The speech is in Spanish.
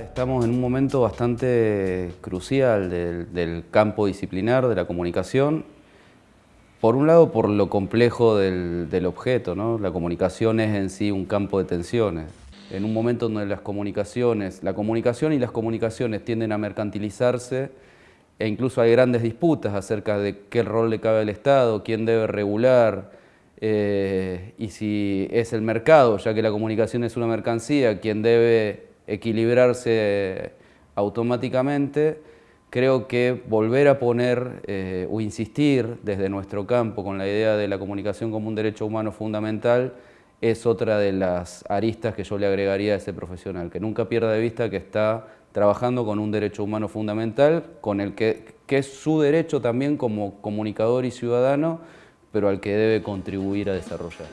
Estamos en un momento bastante crucial del, campo disciplinar de la comunicación. Por un lado, por lo complejo del, objeto, ¿no? La comunicación es en sí un campo de tensiones. En un momento donde las comunicaciones, la comunicación y las comunicaciones tienden a mercantilizarse e incluso hay grandes disputas acerca de qué rol le cabe al Estado, quién debe regular, eh, y si es el mercado, ya que la comunicación es una mercancía, quien debe equilibrarse automáticamente, creo que volver a poner eh, o insistir desde nuestro campo con la idea de la comunicación como un derecho humano fundamental es otra de las aristas que yo le agregaría a ese profesional, que nunca pierda de vista que está trabajando con un derecho humano fundamental, con el que, que es su derecho también como comunicador y ciudadano, pero al que debe contribuir a desarrollar.